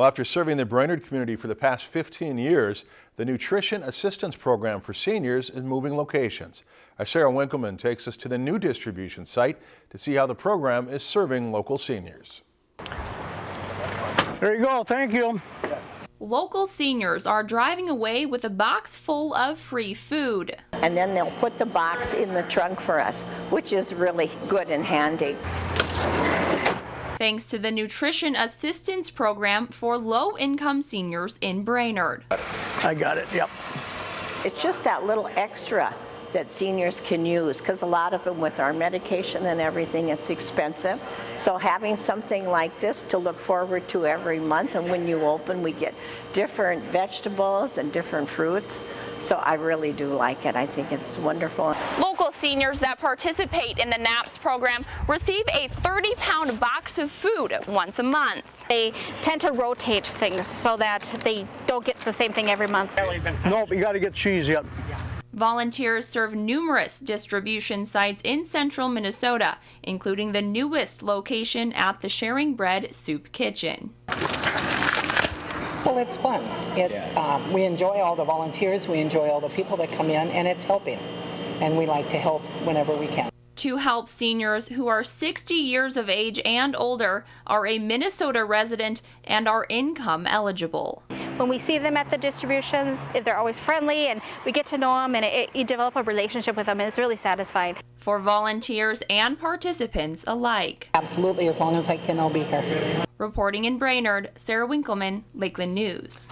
Well, after serving the Brainerd community for the past 15 years, the Nutrition Assistance Program for Seniors is moving locations. Our Sarah Winkleman takes us to the new distribution site to see how the program is serving local seniors. There you go, thank you. Local seniors are driving away with a box full of free food. And then they'll put the box in the trunk for us, which is really good and handy. Thanks to the Nutrition Assistance Program for low-income seniors in Brainerd. I got it, yep. It's just that little extra that seniors can use because a lot of them with our medication and everything it's expensive so having something like this to look forward to every month and when you open we get different vegetables and different fruits so I really do like it I think it's wonderful. Local seniors that participate in the NAPS program receive a 30 pound box of food once a month. They tend to rotate things so that they don't get the same thing every month. Nope, you got to get cheese yet. Volunteers serve numerous distribution sites in central Minnesota, including the newest location at the Sharing Bread Soup Kitchen. Well, it's fun. It's um, we enjoy all the volunteers, we enjoy all the people that come in, and it's helping. And we like to help whenever we can. To help seniors who are 60 years of age and older, are a Minnesota resident, and are income eligible when we see them at the distributions, if they're always friendly and we get to know them and it, it, you develop a relationship with them and it's really satisfying. For volunteers and participants alike. Absolutely, as long as I can, I'll be here. Reporting in Brainerd, Sarah Winkleman, Lakeland News.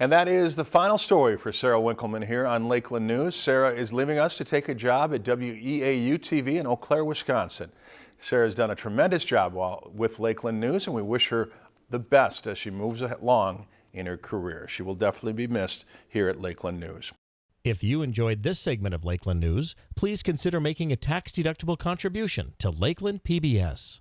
And that is the final story for Sarah Winkleman here on Lakeland News. Sarah is leaving us to take a job at WEAU TV in Eau Claire, Wisconsin. Sarah has done a tremendous job while with Lakeland News, and we wish her the best as she moves along in her career. She will definitely be missed here at Lakeland News. If you enjoyed this segment of Lakeland News, please consider making a tax-deductible contribution to Lakeland PBS.